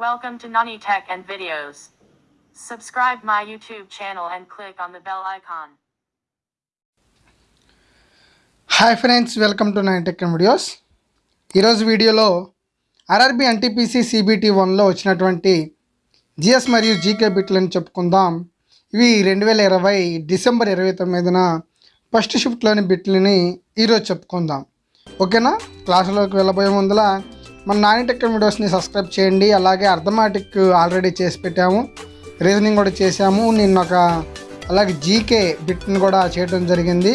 Welcome to Nani Tech and Videos. Subscribe my YouTube channel and click on the bell icon. Hi friends welcome to nine tech videos ఈరోజు వీడియోలో RRB NTPC CBT వన్లో వచ్చినటువంటి GS మరియు GK బిట్లని చెప్పుకుందాం ఇవి రెండు వేల ఇరవై డిసెంబర్ ఇరవై తొమ్మిదిన ఫస్ట్ షిఫ్ట్లోని బిట్లని ఈరోజు చెప్పుకుందాం ఓకేనా క్లాసులోకి వెళ్ళబోయే ముందల మన నాని టెక్ వీడియోస్ని సబ్స్క్రైబ్ చేయండి. అలాగే అర్థమాటిక్ ఆల్రెడీ చేసి పెట్టాము. రీజనింగ్ కూడా చేసాము నిన్న ఒక అలాగే జీకే బిట్ని కూడా చేయడం జరిగింది.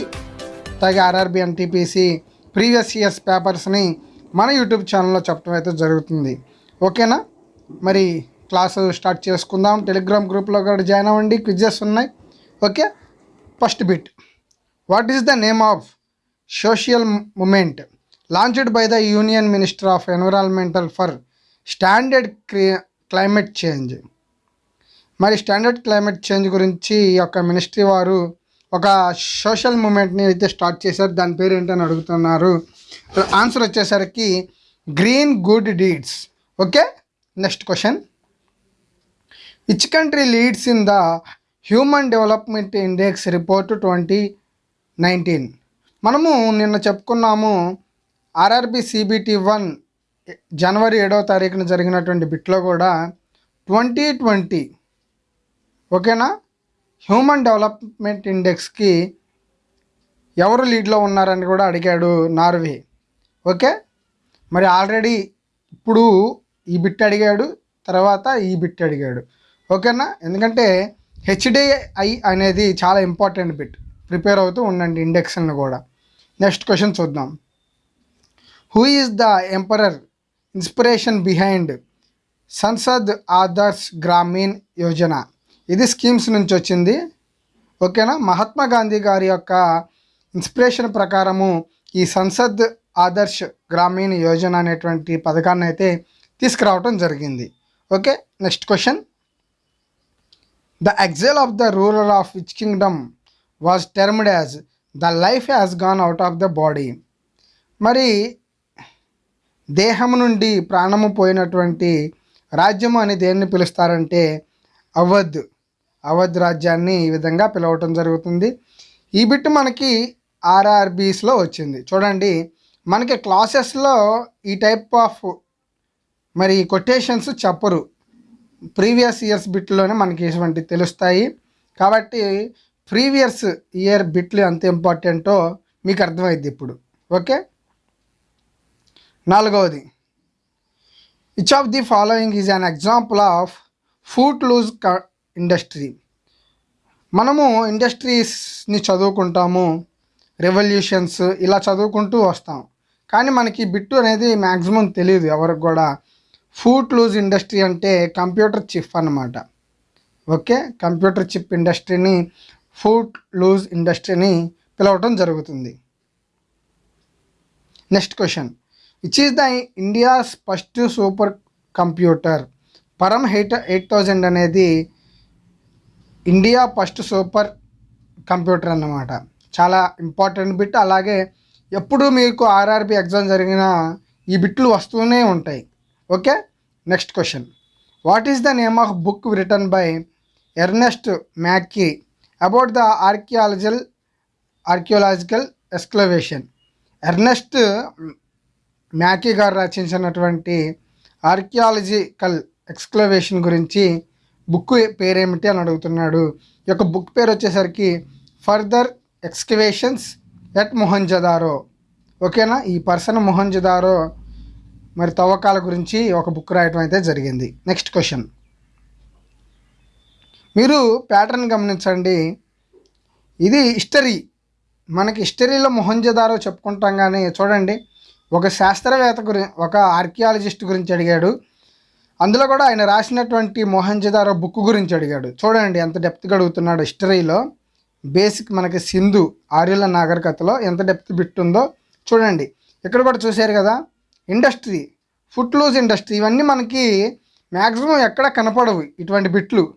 అలాగే ఆర్ఆర్బి ఎన్టీపీసీ ప్రీవియస్ ఇయర్స్ పేపర్స్ని మన యూట్యూబ్ ఛానల్లో చెప్పడం అయితే జరుగుతుంది. ఓకేనా? మరి క్లాసు స్టార్ట్ చేసుకుందాం. టెలిగ్రామ్ గ్రూప్లో కూడా జాయిన్ అవ్వండి. క్విజెస్ ఉన్నాయి. Okay? First bit. What is the name of social movement? Launched by the union minister of environmental for standard climate change మరి స్టాండర్డ్ క్లైమేట్ చేంజ్ గురించి ఈ యొక్క మినిస్ట్రీ వారు ఒక సోషల్ మూమెంట్ని అయితే స్టార్ట్ చేశారు. దాని పేరు ఏంటని అడుగుతున్నారు. ఆన్సర్ వచ్చేసరికి green good deeds okay? Next question which country leads in the human development index report twenty nineteen మనము నిన్న చెప్పుకున్నాము ఆర్ఆర్బి సిబిటి వన్ జనవరి ఏడవ తారీఖున జరిగినటువంటి బిట్లో కూడా ట్వంటీ ట్వంటీ ఓకేనా? హ్యూమన్ డెవలప్మెంట్ ఇండెక్స్కి ఎవరు లీడ్లో ఉన్నారని కూడా అడిగాడు నార్వే ఓకే? మరి ఆల్రెడీ ఇప్పుడు ఈ బిట్ అడిగాడు తర్వాత ఈ బిట్ అడిగాడు ఓకేనా? ఎందుకంటే హెచ్డిఐ అనేది చాలా ఇంపార్టెంట్ బిట్. ప్రిపేర్ అవుతూ ఉండండి ఇండెక్స్ని కూడా. నెక్స్ట్ క్వశ్చన్ చూద్దాం. Who is the emperor inspiration behind Sansad Adarsh Gramin Yojana ఇది స్కీమ్స్ నుంచి వచ్చింది. ఓకేనా? మహాత్మా గాంధీ గారి యొక్క ఇన్స్పిరేషన్ ప్రకారము ఈ సంసద్ ఆదర్శ్ గ్రామీణ యోజన అనేటువంటి పథకాన్ని అయితే తీసుకురావటం జరిగింది. Okay? Next question the exile of the rural of which kingdom was termed as the life has gone out of the body మరి దేహము నుండి ప్రాణము పోయినటువంటి రాజ్యము అని దేన్ని పిలుస్తారంటే అవధ్. అవధ్ రాజ్యాన్ని ఈ విధంగా పిలవటం జరుగుతుంది. ఈ బిట్ మనకి ఆర్ఆర్బీస్లో వచ్చింది. చూడండి మనకి క్లాసెస్లో ఈ టైప్ ఆఫ్ మరి కొటేషన్స్ చెప్పరు. ప్రీవియస్ ఇయర్స్ బిట్లోనే మనకి ఇటువంటి తెలుస్తాయి. కాబట్టి ప్రీవియస్ ఇయర్ బిట్లు ఎంత ఇంపార్టెంటో మీకు అర్థమైంది ఇప్పుడు. ఓకే? నాలుగవది. Which of the following is an example of foot loose industry మనము ఇండస్ట్రీస్ని చదువుకుంటాము రెవల్యూషన్స్ ఇలా చదువుకుంటూ వస్తాం. కానీ మనకి బిట్టు అనేది మ్యాక్సిమం తెలియదు ఎవరికి కూడా. ఫూట్ లూజ్ ఇండస్ట్రీ అంటే కంప్యూటర్ చిప్ అన్నమాట. ఓకే? కంప్యూటర్ చిప్ ఇండస్ట్రీని ఫూట్ లూజ్ ఇండస్ట్రీని పిలవటం జరుగుతుంది. Next question which is the India's first super computer Param eight eight thousand అనేది ఇండియా ఫస్ట్ సూపర్ కంప్యూటర్ అన్నమాట. చాలా ఇంపార్టెంట్ బిట్ అలాగే ఎప్పుడు మీకు ఆర్ఆర్బి ఎగ్జామ్ జరిగిన ఈ బిట్లు వస్తూనే ఉంటాయి. Okay next question what is the name of book return by Ernest Mackay about the archaeological archaeological excavation Ernest Mackay గారు రచించినటువంటి ఆర్కియాలజికల్ ఎక్స్క్లవేషన్ గురించి బుక్ పేరేమిటి అని అడుగుతున్నాడు. ఈ యొక్క బుక్ పేరు వచ్చేసరికి ఫర్దర్ ఎక్స్కవేషన్స్ ఎట్ మొహంజదారో. ఓకేనా? ఈ పర్సన్ మొహంజదారో మరి తవ్వకాల గురించి ఒక బుక్ రాయటం అయితే జరిగింది. Next question. మీరు ప్యాటర్న్ గమనించండి. ఇది హిస్టరీ. మనకి హిస్టరీలో మొహంజదారో చెప్పుకుంటాం కానీ చూడండి. ఒక శాస్త్రవేత్త గురి ఒక ఆర్కియాలజిస్ట్ గురించి అడిగాడు. అందులో కూడా ఆయన రాసినటువంటి మోహన్జదారో బుక్ గురించి అడిగాడు. చూడండి ఎంత డెప్త్గా అడుగుతున్నాడు హిస్టరీలో. బేసిక్ మనకి సింధు ఆర్యుల నాగరికతలో ఎంత డెప్త్ బిట్ ఉందో చూడండి. ఇక్కడ కూడా చూశారు కదా ఇండస్ట్రీ ఫుట్ లూజ్ ఇండస్ట్రీ ఇవన్నీ మనకి మ్యాక్సిమం ఎక్కడ కనపడవు ఇటువంటి బిట్లు.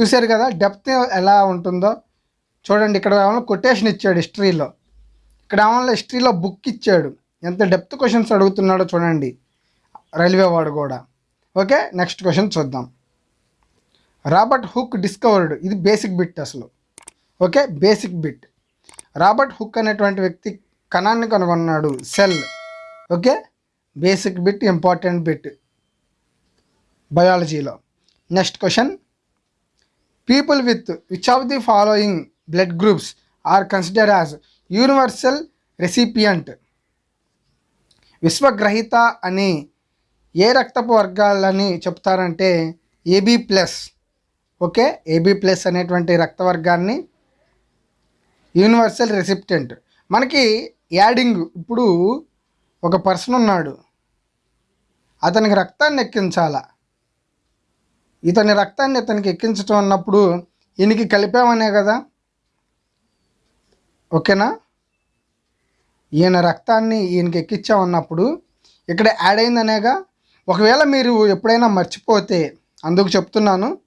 చూశారు కదా డెప్త్ ఎలా ఉంటుందో. చూడండి ఇక్కడ ఏమన్నా కొటేషన్ ఇచ్చాడు హిస్టరీలో. ఇక్కడ ఏమన్నా హిస్టరీలో బుక్ ఇచ్చాడు. ఎంత డెప్త్ క్వశ్చన్స్ అడుగుతున్నాడో చూడండి. రైల్వే వాడు కూడా. ఓకే నెక్స్ట్ క్వశ్చన్ చూద్దాం. రాబర్ట్ హుక్ డిస్కవర్డ్ ఇది బేసిక్ బిట్ అసలు. Okay basic bit. Robert Hooke అనేటువంటి వ్యక్తి కణాన్ని కనుగొన్నాడు cell. Okay basic bit important bit. బయాలజీలో. Next question. People with which of the following blood groups are consider as universal recipient. విశ్వగ్రహీత అని ఏ రక్తపు వర్గాలని చెప్తారంటే AB plus okay? AB plus అనేటువంటి రక్త వర్గాన్ని యూనివర్సల్ రెసిప్టెంట్. మనకి యాడింగ్ ఇప్పుడు ఒక పర్సన్ ఉన్నాడు. అతనికి రక్తాన్ని ఎక్కించాల? ఇతని రక్తాన్ని ఇతనికి ఎక్కించటం అన్నప్పుడు ఈయనకి కలిపామనే కదా? ఓకేనా? ఈయన రక్తాన్ని ఈయనకి ఎక్కించామన్నప్పుడు ఇక్కడ యాడ్ అయిందనేగా ఒకవేళ మీరు ఎప్పుడైనా మర్చిపోతే అందుకు చెప్తున్నాను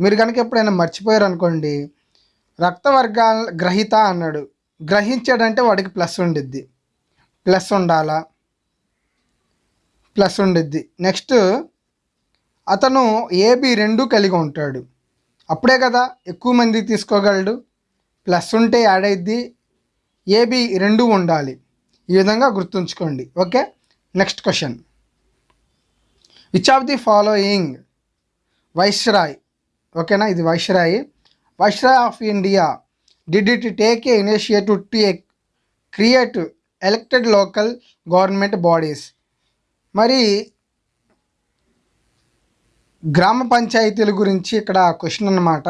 మీరు కనుక ఎప్పుడైనా మర్చిపోయారు అనుకోండి రక్త వర్గాల గ్రహీత అన్నాడు. గ్రహించాడంటే వాడికి ప్లస్ ఉండిద్ది. ప్లస్ ఉండాలా? ప్లస్ ఉండిద్ది. నెక్స్ట్ అతను ఏబి రెండు కలిగి ఉంటాడు. అప్పుడే కదా ఎక్కువ మంది తీసుకోగలడు. ప్లస్ ఉంటే యాడ్ అయిద్ది. ఏబి రెండు ఉండాలి. ఈ విధంగా గుర్తుంచుకోండి. Okay? Next question which of the following viceroy ఓకేనా? ఇది viceroy viceroy of India did it take a initiative to create elected local government bodies మరి గ్రామ పంచాయతీల గురించి ఇక్కడ క్వశ్చన్ అన్నమాట.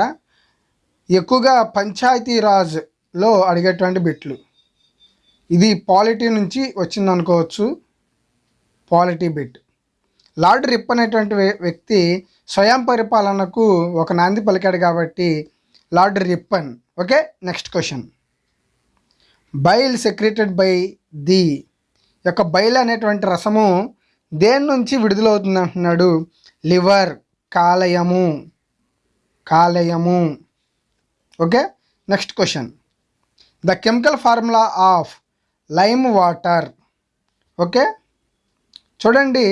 ఎక్కువగా పంచాయతీ రాజ్లో అడిగేటువంటి బిట్లు. ఇది పాలిటీ నుంచి వచ్చింది అనుకోవచ్చు పాలిటీ బిట్. లార్డ్ రిప్ అనేటువంటి వ్య- వ్యక్తి స్వయం పరిపాలనకు ఒక నాంది పలికాడు కాబట్టి Lord Ripon. Okay next question. Bile secreted by the. యొక్క బైల్ అనేటువంటి రసము దేని నుంచి విడుదలవుతుంది అంటున్నాడు? లివర్ కాలేయము. కాలేయము. Okay next question. The chemical formula of lime water. Okay? చూడండి.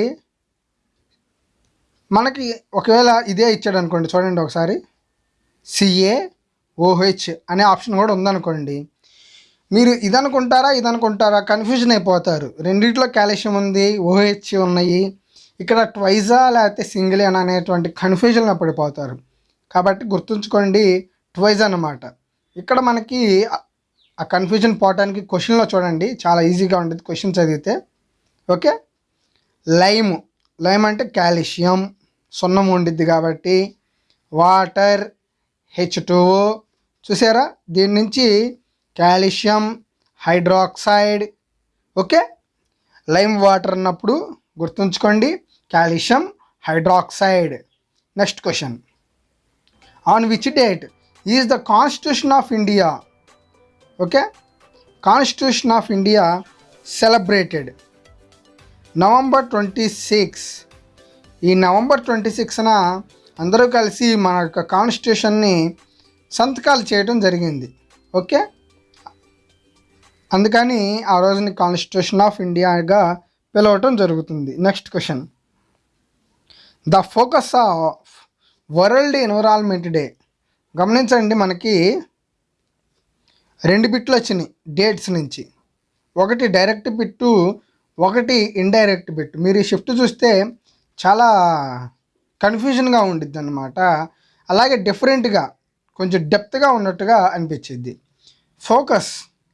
మనకి ఒకవేళ ఇదే ఇచ్చాడు అనుకోండి చూడండి ఒకసారి. సిఏ ఓహెచ్ అనే ఆప్షన్ కూడా ఉందనుకోండి. మీరు ఇది అనుకుంటారా ఇది అనుకుంటారా కన్ఫ్యూజన్ అయిపోతారు. రెండిట్లో కాల్షియం ఉంది ఓహెచ్ ఉన్నాయి. ఇక్కడ ట్వైజా లేకపోతే సింగిల్ అని అనేటువంటి కన్ఫ్యూజన్లో పడిపోతారు. కాబట్టి గుర్తుంచుకోండి ట్వైజ్ అన్నమాట ఇక్కడ మనకి ఆ- కన్ఫ్యూజన్ పోవడానికి క్వశ్చన్లో చూడండి. చాలా ఈజీగా ఉంటుంది క్వశ్చన్ చదివితే. ఓకే లైమ్ లైమ్ అంటే కాల్షియం. సున్నం ఉండిద్ది కాబట్టి వాటర్ హెచ్ చూసారా? దీని నుంచి calcium hydroxide. Okay lime water అన్నప్పుడు గుర్తుంచుకోండి. Calcium hydroxide. Next question on which date is the constitution of India okay? Constitution of India celebrated November twenty six ఈ నవంబర్ ట్వంటీ సిక్స్న అందరూ కలిసి మన యొక్క కాన్స్టిట్యూషన్ని సంతకాలు చేయడం జరిగింది. ఓకే? అందుకని ఆ రోజుని కాన్స్టిట్యూషన్ ఆఫ్ ఇండియాగా పిలవటం జరుగుతుంది. Next question the focus of world environment day గమనించండి మనకి రెండు బిట్లు వచ్చినాయి డేట్స్ నుంచి. ఒకటి డైరెక్ట్ బిట్టు ఒకటి ఇండైరెక్ట్ బిట్ మీరు ఈ షిఫ్ట్ చూస్తే చాలా కన్ఫ్యూజన్గా ఉండిద్ది అనమాట అలాగే డిఫరెంట్గా కొంచెం డెప్త్గా ఉన్నట్టుగా అనిపించింది ఫోకస్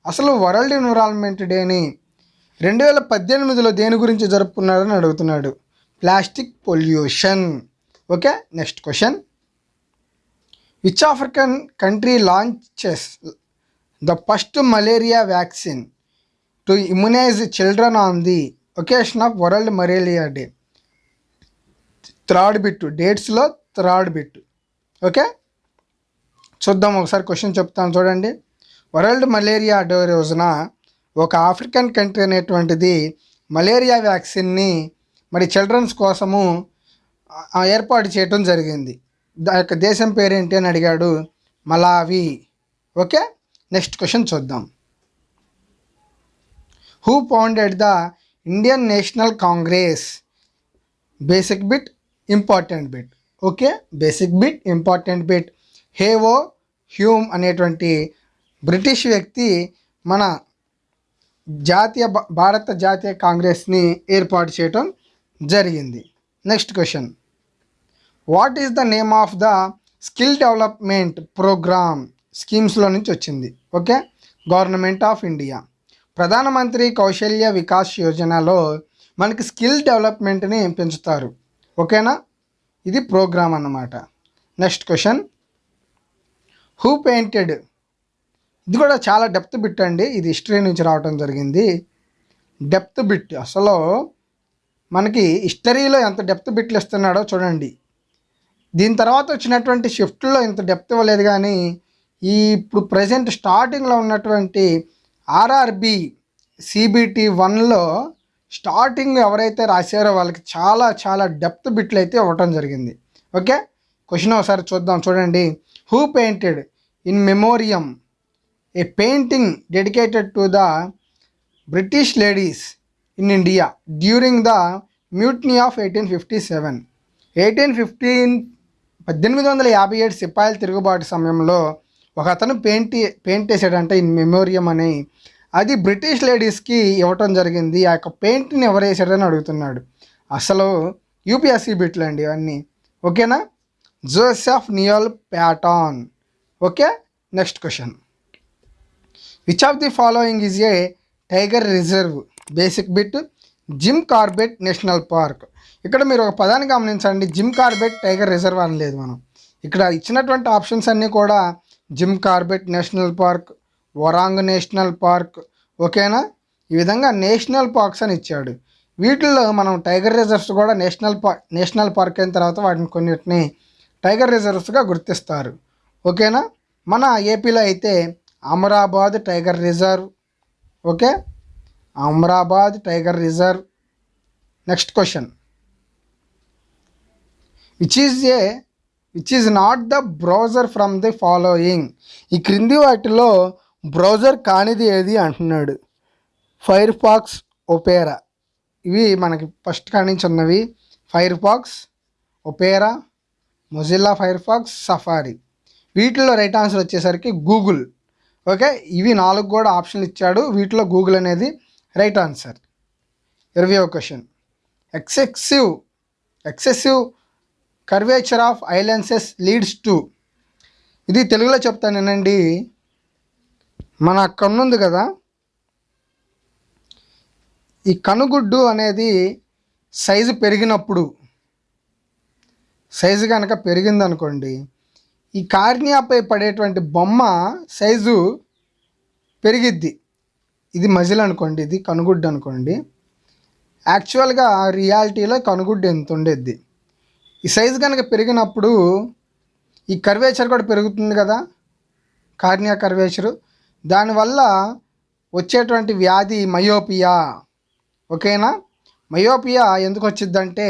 అసలు వరల్డ్ ఎన్విరాన్మెంట్ డేని రెండు వేల పద్దెనిమిదిలో దేని గురించి జరుపుకున్నారని అడుగుతున్నాడు. Plastic pollution okay next question which African country launches the first malaria vaccine to immunize children on the occasion of world malaria day third bit డేట్స్లో third bit okay చూద్దాం ఒకసారి క్వశ్చన్ చెప్తాను చూడండి. వరల్డ్ మలేరియా డే రోజున ఒక African country అనేటువంటిది malaria వ్యాక్సిన్ని మరి children's కోసము ఏర్పాటు చేయటం జరిగింది. దా యొక్క దేశం పేరేంటి అని అడిగాడు? మలావి ఓకే నెక్స్ట్ క్వశ్చన్ చూద్దాం. Who founded the Indian National Congress basic bit important bit okay basic bit important bit హేవో Hume అనేటువంటి బ్రిటిష్ వ్యక్తి మన జాతీయ భా- భారత జాతీయ కాంగ్రెస్ని ఏర్పాటు చేయటం జరిగింది. Next question what is the name of the skill development program స్కీమ్స్లో నుంచి వచ్చింది. ఓకే? గవర్నమెంట్ ఆఫ్ ఇండియా ప్రధానమంత్రి కౌశల్య వికాస్ యోజనలో మనకి స్కిల్ డెవలప్మెంట్ని పెంచుతారు. ఓకేనా? ఇది ప్రోగ్రామ్ అన్నమాట. నెక్స్ట్ క్వశ్చన్ హూ పెయింటెడ్ ఇది కూడా చాలా డెప్త్ బిట్ అండి. ఇది హిస్టరీ నుంచి రావడం జరిగింది. డెప్త్ బిట్ అసలు మనకి హిస్టరీలో ఎంత డెప్త్ బిట్లు ఇస్తున్నాడో చూడండి. దీని తర్వాత వచ్చినటువంటి షిఫ్ట్లో ఇంత డెప్త్ ఇవ్వలేదు కానీ ఈ ఇప్పుడు ప్రజెంట్ స్టార్టింగ్లో ఉన్నటువంటి ఆర్ఆర్బి సిబిటి వన్లో స్టార్టింగ్ ఎవరైతే రాశారో వాళ్ళకి చాలా చాలా డెప్త్ బిట్లు అయితే ఇవ్వటం జరిగింది. ఓకే? క్వశ్చన్ ఒకసారి చూద్దాం. చూడండి. Who painted in memoriam a painting dedicated to the British ladies in India during the mutiny of eighteen fifty seven eighteen fifteen పద్దెనిమిది వందల యాభై ఏడు సిపాయిల తిరుగుబాటు సమయంలో ఒక అతను పెయింట్ పెయింట్ వేసాడంటే ఇన్ మెమోరియం అని. అది బ్రిటిష్ లేడీస్కి ఇవ్వటం జరిగింది. ఆ యొక్క పెయింట్ని ఎవరు వేసాడని అడుగుతున్నాడు. అసలు యూపీఎస్సీ బిట్లు అండి ఇవన్నీ. ఓకేనా? Joseph Noel Paton okay? Next question. Which of the following is a tiger reserve basic bit Jim Corbett National Park ఇక్కడ మీరు ఒక పదాన్ని గమనించండి. జిమ్ కార్బెట్ టైగర్ రిజర్వ్ అని లేదు మనం. ఇక్కడ ఇచ్చినటువంటి ఆప్షన్స్ అన్నీ కూడా జిమ్ కార్బెట్ నేషనల్ పార్క్ వరాంగ్ నేషనల్ పార్క్ ఓకేనా? ఈ విధంగా నేషనల్ పార్క్స్ అని ఇచ్చాడు. వీటిల్లో మనం టైగర్ రిజర్వ్స్ కూడా నేషనల్ పార్క్ నేషనల్ పార్క్ అయిన తర్వాత వాటిని కొన్నిటిని టైగర్ రిజర్వ్స్గా గుర్తిస్తారు. ఓకేనా? మన ఏపీలో అయితే Amrabad tiger reserve okay? Amrabad tiger reserve. Next question. Which is a which is not the browser from the following ఈ క్రింది వాటిలో బ్రౌజర్ కానిది ఏది అంటున్నాడు. ఫైర్ ఫాక్స్ ఒపేరా ఇవి మనకి ఫస్ట్ కానించి ఉన్నవి. Firefox Opera Mozilla Firefox Safari వీటిలో రైట్ ఆన్సర్ వచ్చేసరికి గూగుల్ ఓకే ఇవి నాలుగు కూడా ఆప్షన్లు ఇచ్చాడు. వీటిలో గూగుల్ అనేది రైట్ ఆన్సర్ ఇరవై question excessive excessive curvature of eye lenses leads to. ఇది తెలుగులో చెప్తానేనండి మన కన్నుంది కదా? ఈ కనుగుడ్డు అనేది సైజు పెరిగినప్పుడు సైజు కనుక పెరిగిందనుకోండి ఈ కార్నియాపై పడేటువంటి బొమ్మ సైజు పెరిగిద్ది. ఇది మజిల్ అనుకోండి ఇది కనుగుడ్డు అనుకోండి. యాక్చువల్గా రియాలిటీలో కనుగుడ్డు ఎంత ఉండేది? ఈ సైజు కనుక పెరిగినప్పుడు ఈ కర్వేచర్ కూడా పెరుగుతుంది కదా కార్నియా కర్వేచరు. దానివల్ల వచ్చేటువంటి వ్యాధి మయోపియా. ఓకేనా? మయోపియా ఎందుకు వచ్చిందంటే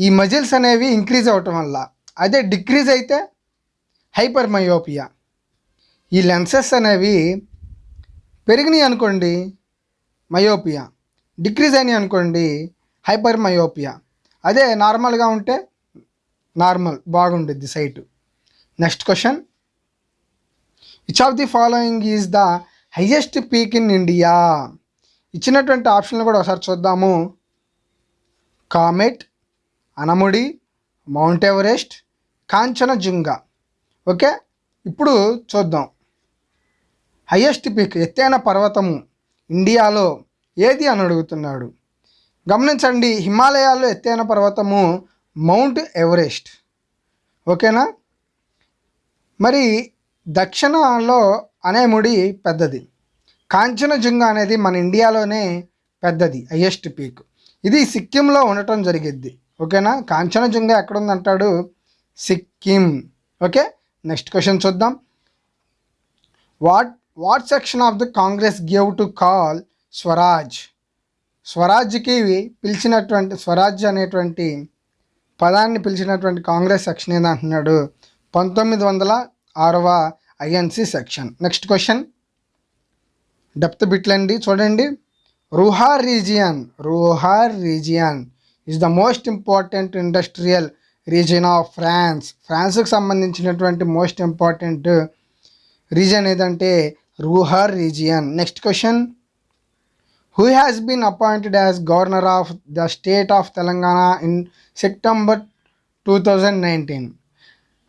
ఈ మజిల్స్ అనేవి ఇంక్రీజ్ అవ్వటం వల్ల. అదే డిక్రీజ్ అయితే హైపర్ మయోపియా ఈ లెన్సెస్ అనేవి పెరిగినాయి అనుకోండి మయోపియా. డిక్రీజ్ అయినాయి అనుకోండి హైపర్ మయోపియా అదే నార్మల్గా ఉంటే normal బాగుండుద్ది sight next question which of the following is the highest peak in India ఇచ్చినటువంటి ఆప్షన్లు కూడా ఒకసారి చూద్దాము. Kamet Anamudi Mount Everest Kanchenjunga okay ఇప్పుడు చూద్దాం. హయ్యెస్ట్ పీక్ ఎత్తైన పర్వతము ఇండియాలో ఏది అని అడుగుతున్నాడు? గమనించండి హిమాలయాల్లో ఎత్తైన పర్వతము మౌంట్ ఎవరెస్ట్. ఓకేనా? మరి దక్షిణలో అనేముడి పెద్దది. కాంచనజుంగా అనేది మన ఇండియాలోనే పెద్దది హయ్యెస్ట్ పీక్. ఇది సిక్కింలో ఉండటం జరిగిద్ది. ఓకేనా? కాంచనజుంగా ఎక్కడుందంటాడు? సిక్కిం. ఓకే? నెక్స్ట్ క్వశ్చన్ చూద్దాం. What what section of the Congress gave to call Swaraj? స్వరాజ్కి పిలిచినటువంటి స్వరాజ్ అనేటువంటి పదాన్ని పిలిచినటువంటి కాంగ్రెస్ సెక్షన్ ఏదంటున్నాడు? పంతొమ్మిది వందల ఆరవ INC section. Next question. Depth బిట్లండి. చూడండి. Ruhr region Ruhr region is the most important industrial region of France ఫ్రాన్స్కి సంబంధించినటువంటి మోస్ట్ ఇంపార్టెంట్ రీజన్ ఏదంటే Ruhr region. Next question. Who has been appointed as governor of the state of Telangana in September two thousand nineteen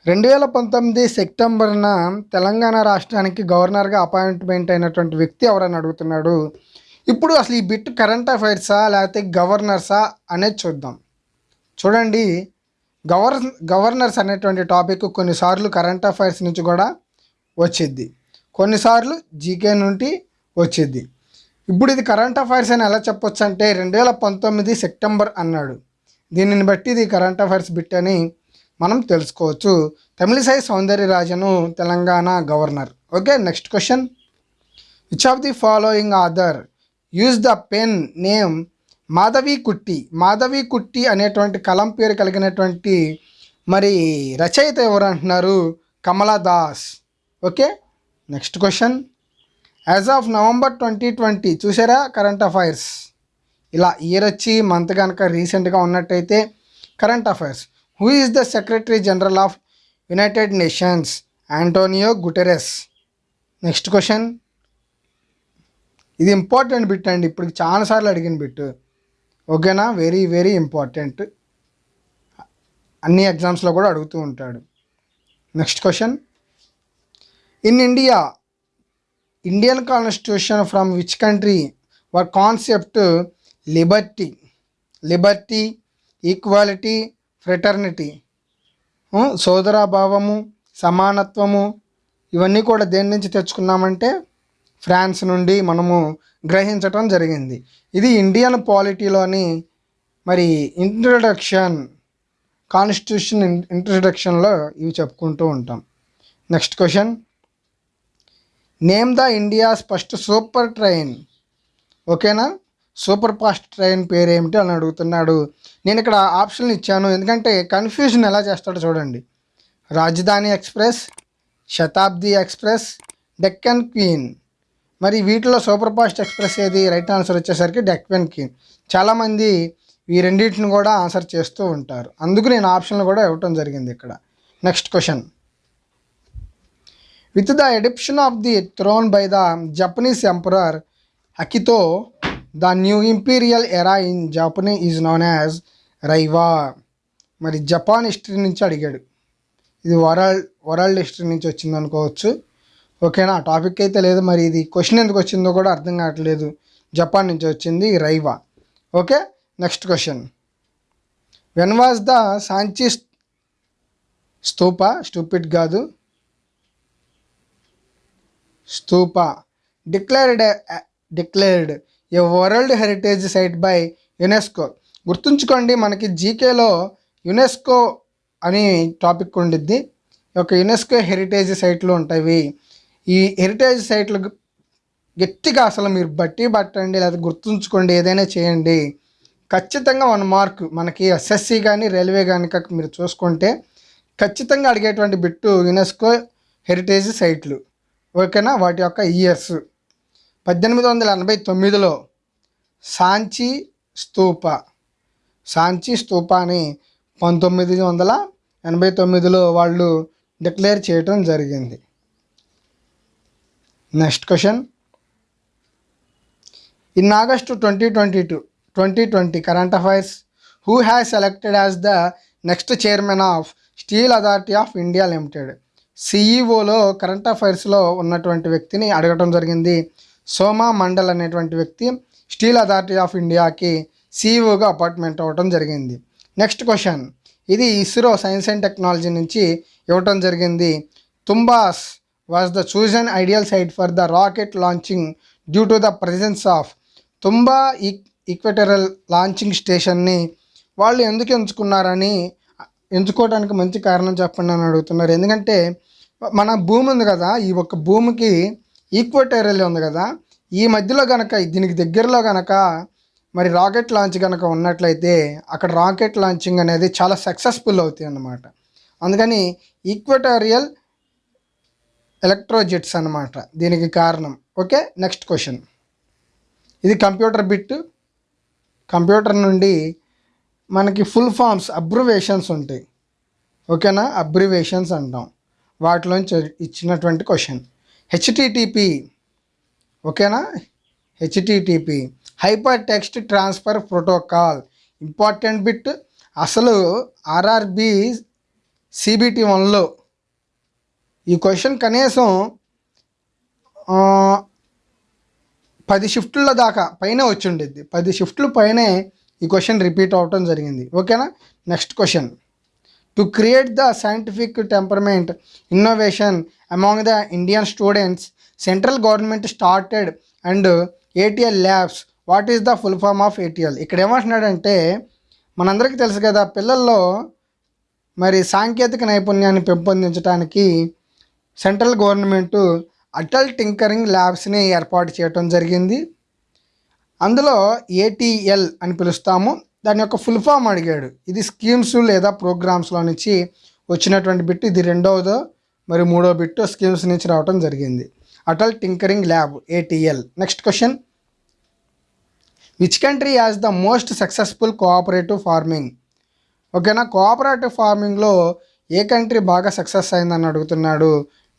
రెండు వేల పంతొమ్మిది సెప్టెంబర్న తెలంగాణ రాష్ట్రానికి గవర్నర్గా appointment అయినటువంటి వ్యక్తి ఎవరని అడుగుతున్నాడు? ఇప్పుడు అసలు ఈ బిట్ కరెంట్ అఫైర్సా లేకపోతే గవర్నర్సా అనేది చూద్దాం. చూడండి గవర్ గవర్నర్స్ అనేటువంటి టాపిక్ కొన్నిసార్లు కరెంట్ అఫైర్స్ నుంచి కూడా వచ్చిద్ది. కొన్నిసార్లు జీకే నుండి వచ్చిద్ది. ఇప్పుడు ఇది కరెంట్ అఫైర్స్ అని ఎలా చెప్పొచ్చు అంటే రెండు వేల పంతొమ్మిది సెప్టెంబర్ అన్నాడు. దీనిని బట్టి ఇది కరెంట్ అఫైర్స్ బిట్ అని మనం తెలుసుకోవచ్చు. Tamilisai Soundararajan Telangana governor. Okay next question which of the following author use the pen name Madhavi Kutty? Madhavi Kutty అనేటువంటి కలం పేరు కలిగినటువంటి మరి రచయిత ఎవరు అంటున్నారు? Kamala Das. Okay next question as of November twenty twenty చూసారా కరెంట్ అఫైర్స్ ఇలా ఇయర్ వచ్చి మంత్ కనుక రీసెంట్గా ఉన్నట్టయితే current affairs who is the secretary general of United Nations Antonio Guterres next question ఇది ఇంపార్టెంట్ బిట్ అండి. ఇప్పుడు చాలాసార్లు అడిగిన బిట్ ఓకేనా వెరీ వెరీ ఇంపార్టెంట్ అన్ని ఎగ్జామ్స్లో కూడా అడుగుతూ ఉంటాడు. Next question in India Indian constitution from which country were concept liberty liberty equality fraternity సోదరాభావము సమానత్వము ఇవన్నీ కూడా దేని నుంచి తెచ్చుకున్నామంటే ఫ్రాన్స్ నుండి మనము గ్రహించటం జరిగింది. ఇది ఇండియన్ పాలిటీలోని మరి ఇంట్రడక్షన్ కాన్స్టిట్యూషన్ ఇంట్రడక్షన్లో ఇవి చెప్పుకుంటూ ఉంటాం. Next question name the India's first super train ఓకేనా సూపర్ ఫాస్ట్ ట్రైన్ పేరు ఏమిటి అని అడుగుతున్నాడు. నేను ఇక్కడ ఆప్షన్లు ఇచ్చాను. ఎందుకంటే కన్ఫ్యూజన్ ఎలా చేస్తాడో చూడండి. Rajdhani express Shatabdi express Deccan queen మరి వీటిలో సూపర్ ఫాస్ట్ ఎక్స్ప్రెస్ ఏది? రైట్ ఆన్సర్ వచ్చేసరికి డెక్కన్ క్వీన్ చాలామంది ఈ రెండింటిని కూడా ఆన్సర్ చేస్తూ ఉంటారు. అందుకు నేను ఆప్షన్లు కూడా ఇవ్వటం జరిగింది ఇక్కడ. Next question with the abdication of the throne by the Japanese emperor Akihito the new imperial era in Japanese is known as Reiwa మరి జపాన్ హిస్టరీ నుంచి అడిగాడు. ఇది వరల్డ్ వరల్డ్ హిస్టరీ నుంచి వచ్చింది అనుకోవచ్చు. ఓకేనా టాపిక్ అయితే లేదు మరి ఇది క్వశ్చన్ ఎందుకు వచ్చిందో కూడా అర్థం కావట్లేదు. జపాన్ నుంచి వచ్చింది Reiwa okay next question when was the Sanchi stupa? Stupid కాదు. Stupa. Declared declared a world heritage site by UNESCO గుర్తుంచుకోండి మనకి జీకేలో యునెస్కో అని టాపిక్ ఉండిద్ది. ఒక యునెస్కో హెరిటేజ్ సైట్లు ఉంటాయి. ఈ హెరిటేజ్ సైట్లు గట్టిగా అసలు మీరు బట్టి పట్టండి లేదా గుర్తుంచుకోండి ఏదైనా చేయండి. ఖచ్చితంగా వన్ మార్క్ మనకి ఎస్ఎస్సి కానీ రైల్వే కానీ మీరు చూసుకుంటే ఖచ్చితంగా అడిగేటువంటి బిట్టు యునెస్కో హెరిటేజ్ సైట్లు ఓకేనా? వాటి యొక్క ఇయర్స్. పద్దెనిమిది వందల ఎనభై తొమ్మిదిలో సాంచి స్తూప. సాంచి స్తూప పంతొమ్మిది వందల ఎనభై తొమ్మిదిలో వాళ్ళు డిక్లేర్ చేయటం జరిగింది. Next question. In August twenty twenty two twenty twenty current affairs who has selected as the next chairman of steel authority of India limited? సిఈఓలో current అఫైర్స్లో ఉన్నటువంటి వ్యక్తిని అడగటం జరిగింది. సోమా మండల్ అనేటువంటి వ్యక్తి స్టీల్ అథారిటీ ఆఫ్ ఇండియాకి సిఈఓగా అపాయింట్మెంట్ అవ్వటం జరిగింది. Next question. ఇది ఇస్రో సైన్స్ అండ్ టెక్నాలజీ నుంచి ఇవ్వటం జరిగింది. Thumba's was the chosen ideal site for the rocket launching due to the presence of Thumba ఈక్ equatorial launching స్టేషన్ని వాళ్ళు ఎందుకు ఎంచుకున్నారని ఎంచుకోవడానికి మంచి కారణం చెప్పండి అని అడుగుతున్నారు. ఎందుకంటే మన భూమి ఉంది కదా ఈ ఒక్క భూమికి ఈక్వటేరియల్ ఉంది కదా ఈ మధ్యలో కనుక దీనికి దగ్గరలో కనుక మరి రాకెట్ లాంచ్ కనుక ఉన్నట్లయితే అక్కడ రాకెట్ లాంచింగ్ అనేది చాలా సక్సెస్ఫుల్ అవుతాయి అన్నమాట అందుకని ఈక్వటోరియల్ ఎలక్ట్రోజెట్స్ అన్నమాట. దీనికి కారణం. ఓకే నెక్స్ట్ క్వశ్చన్ ఇది కంప్యూటర్ బిట్ కంప్యూటర్ నుండి మనకి ఫుల్ ఫామ్స్ అబ్రివేషన్స్ ఉంటాయి. ఓకేనా? అబ్రివేషన్స్ అంటాం. వాటిలోంచి ఇచ్చినటువంటి క్వశ్చన్ హెచ్టిటిపి ఓకేనా? HTTP hyper text transfer protocol important bit అసలు ఆర్ఆర్బి సిబిటి వన్లో ఈ క్వశ్చన్ కనీసం పది షిఫ్ట్ల దాకా పైన వచ్చి ఉండిద్ది. పది షిఫ్ట్లు పైనే ఈ క్వశ్చన్ రిపీట్ అవటం జరిగింది. ఓకేనా? Next question to create the scientific temperament innovation among the Indian students central government started and ATL labs what is the full form of ATL ఇక్కడ ఏమంటున్నాడంటే మనందరికీ తెలుసు కదా పిల్లల్లో మరి సాంకేతిక నైపుణ్యాన్ని పెంపొందించడానికి సెంట్రల్ గవర్నమెంట్ అటల్ టింకరింగ్ ల్యాబ్స్ని ఏర్పాటు చేయడం జరిగింది. అందులో ఏటీఎల్ అని పిలుస్తాము. దాని యొక్క ఫుల్ ఫామ్ అడిగాడు. ఇది స్కీమ్స్ లేదా ప్రోగ్రామ్స్లో నుంచి వచ్చినటువంటి బిట్ ఇది రెండవదో మరి మూడో బిట్ స్కీమ్స్ నుంచి రావడం జరిగింది. Atal tinkering lab ATL next question which country as the most successful cooperative farming ఓకేనా కోఆపరేటివ్ ఫార్మింగ్లో ఏ కంట్రీ బాగా సక్సెస్ అయిందని అడుగుతున్నాడు?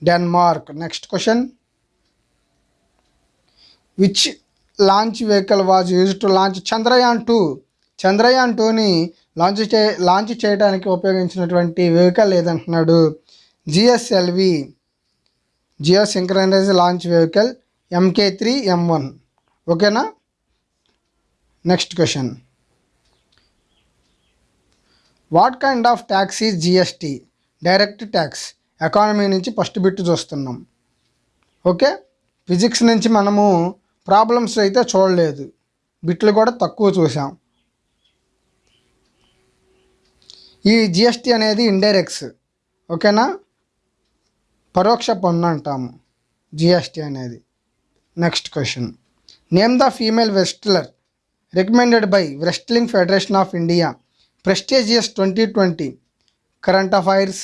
Denmark next question which launch vehicle was use to launch Chandrayaan two Chandrayaan టూని లాంచ్ చే launch చేయడానికి ఉపయోగించినటువంటి vehicle ఏదంటున్నాడు? GSLV geo synchronize launch vehicle MK three M one ఓకేనా next question what kind of tax is GST direct tax economy నుంచి first bit చూస్తున్నాం. Okay physics నుంచి మనము problems అయితే చూడలేదు. బిట్లు కూడా తక్కువ చూసాం. ఈ జిఎస్టీ అనేది ఇండైరెక్ట్స్ ఓకేనా పరోక్ష పన్ను అంటాము జిఎస్టీ అనేది. Next question name the female wrestler recommended by wrestling federation of India prestigious twenty twenty current affairs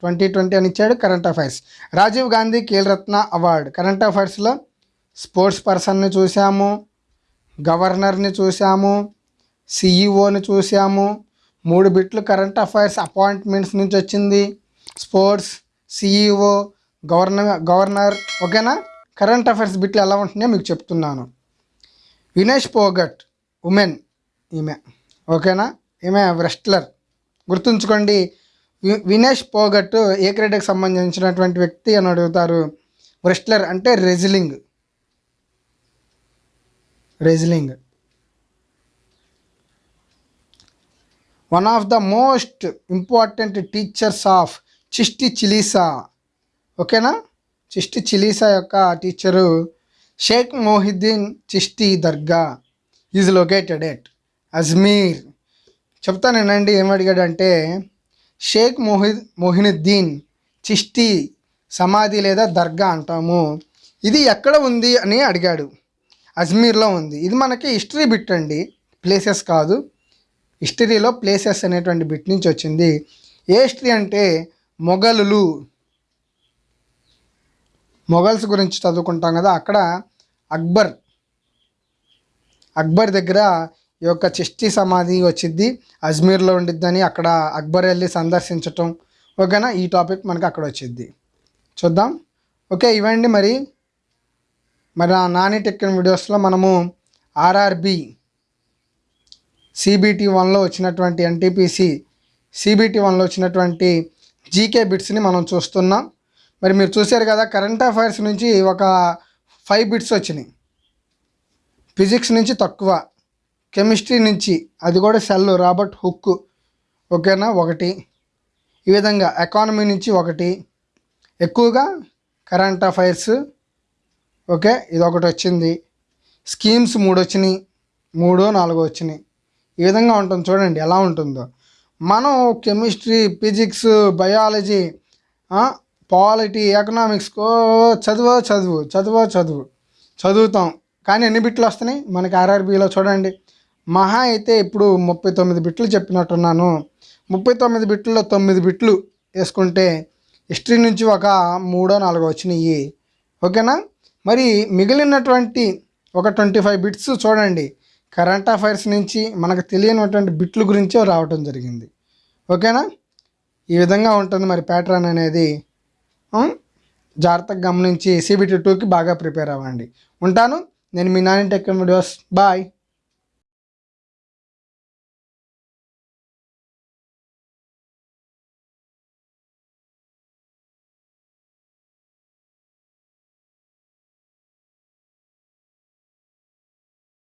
twenty twenty అని ఇచ్చాడు current affairs Rajiv Gandhi Khel Ratna award current అఫైర్స్లో sports పర్సన్ని చూసాము గవర్నర్ని చూసాము సిఈఓని చూసాము మూడు బిట్లు కరెంట్ అఫైర్స్ అపాయింట్మెంట్స్ నుంచి వచ్చింది. స్పోర్ట్స్ సిఈఓ గవర్నర్ గవర్నర్ ఓకేనా? కరెంట్ అఫైర్స్ బిట్లు ఎలా ఉంటున్నాయో మీకు చెప్తున్నాను. వినేష్ పోగట్ ఉమెన్ ఈమె ఓకేనా? ఈమె రెస్ట్లర్. గుర్తుంచుకోండి వి- వినేష్ పోగట్ ఏ క్రీడకు సంబంధించినటువంటి వ్యక్తి అని అడుగుతారు. రెస్ట్లర్ అంటే wrestling. Wrestling. One of the most important teachers of Chishti Silsila ఓకేనా చిష్టి చిలీసా యొక్క teacher Sheikh Mohiuddin Chishti dargah is located at Ajmer చెప్తానేనండి ఏం అడిగాడంటే షేక్ మొహి మొహినుద్దీన్ చిష్టి సమాధి లేదా దర్గా అంటాము. ఇది ఎక్కడ ఉంది అని అడిగాడు. అజ్మీర్లో ఉంది. ఇది మనకి హిస్టరీ బిట్ అండి. ప్లేసెస్ కాదు. హిస్టరీలో ప్లేసెస్ అనేటువంటి బిట్ నుంచి వచ్చింది. ఏ హిస్టరీ అంటే మొఘలులు. మొఘల్స్ గురించి చదువుకుంటాం కదా అక్కడ అక్బర్. అక్బర్ దగ్గర ఈ యొక్క చిష్టి సమాధి వచ్చింది అజ్మీర్లో ఉండిద్దని అక్కడ అక్బర్ వెళ్ళి సందర్శించటం. ఓకేనా? ఈ టాపిక్ మనకి అక్కడ వచ్చింది చూద్దాం. ఓకే ఇవ్వండి మరి. మరి నా నాని టెక్కిన వీడియోస్లో మనము ఆర్ఆర్బి సిబిటి వన్లో వచ్చినటువంటి ఎన్టీపీసీ సిబిటి వన్లో వచ్చినటువంటి జీకే బిట్స్ని మనం చూస్తున్నాం. మరి మీరు చూశారు కదా కరెంట్ అఫైర్స్ నుంచి ఒక ఫైవ్ బిట్స్ వచ్చినాయి. ఫిజిక్స్ నుంచి తక్కువ కెమిస్ట్రీ నుంచి అది కూడా సెల్ రాబర్ట్ హుక్ ఓకేనా? ఒకటి. ఈ విధంగా ఎకానమీ నుంచి ఒకటి. ఎక్కువగా కరెంట్ అఫైర్స్ ఓకే ఇది ఒకటి వచ్చింది. స్కీమ్స్ మూడు వచ్చినాయి. మూడో నాలుగో వచ్చినాయి. ఈ విధంగా ఉంటుంది. చూడండి ఎలా ఉంటుందో. మనం chemistry physics biology polity economics ఓ చదువు చదువు చదువు చదువు చదువుతాం. కానీ ఎన్ని బిట్లు వస్తున్నాయి? మనకి ఆర్ఆర్బీలో చూడండి. మహా అయితే ఇప్పుడు ముప్పై తొమ్మిది బిట్లు చెప్పినట్టున్నాను. ముప్పై తొమ్మిది బిట్లలో తొమ్మిది బిట్లు వేసుకుంటే హిస్టరీ నుంచి ఒక మూడో నాలుగో వచ్చినాయి. ఓకేనా? మరి మిగిలినటువంటి ఒక ట్వంటీ ఫైవ్ బిట్స్ చూడండి. కరెంట్ అఫైర్స్ నుంచి మనకు తెలియనటువంటి బిట్లు గురించి రావటం జరిగింది. ఓకేనా? ఈ విధంగా ఉంటుంది మరి ప్యాటర్న్ అనేది. జాగ్రత్తగా గమనించి సిబిటీ టూకి బాగా ప్రిపేర్ అవ్వండి. ఉంటాను. నేను మీ నాని టెక్ వీడియోస్. బాయ్.